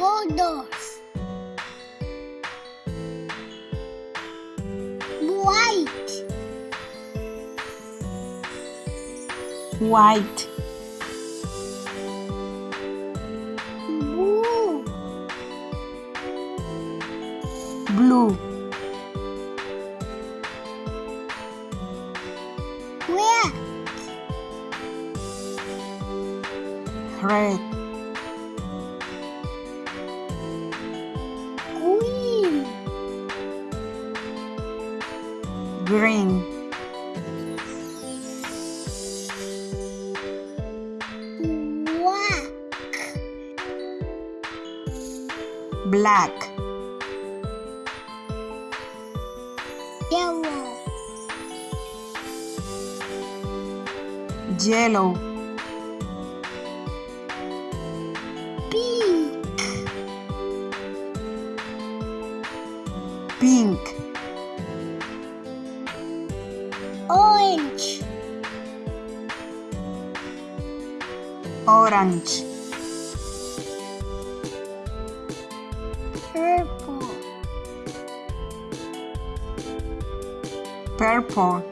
colors. White, white, blue, blue, red, red, green, black, black, yellow, yellow, pink, pink, orange, orange, purple, purple,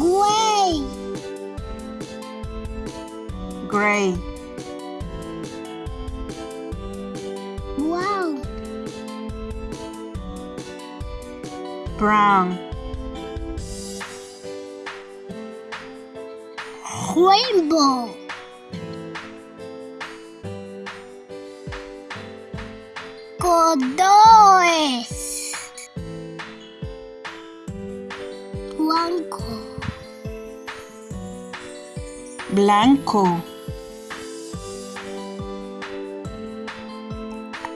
gray, gray, brown, rainbow, blanco, blanco,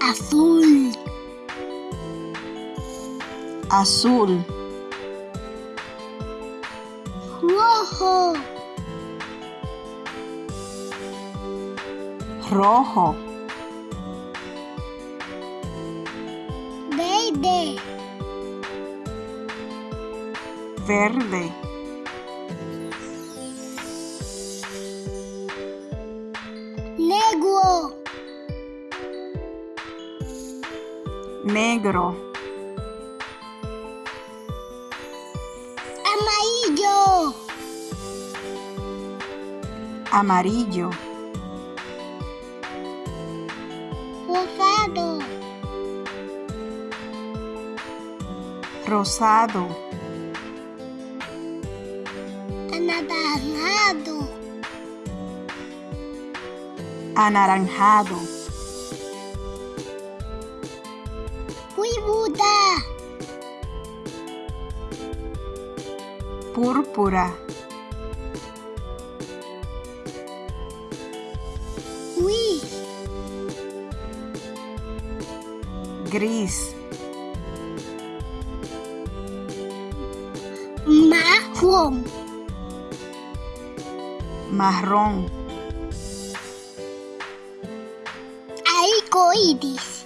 azul, azul, rojo, rojo, verde, verde, negro, negro, amarillo, rosado, rosado, anaranjado, anaranjado, púrpura, gris, marrón, marrón, arcoíris,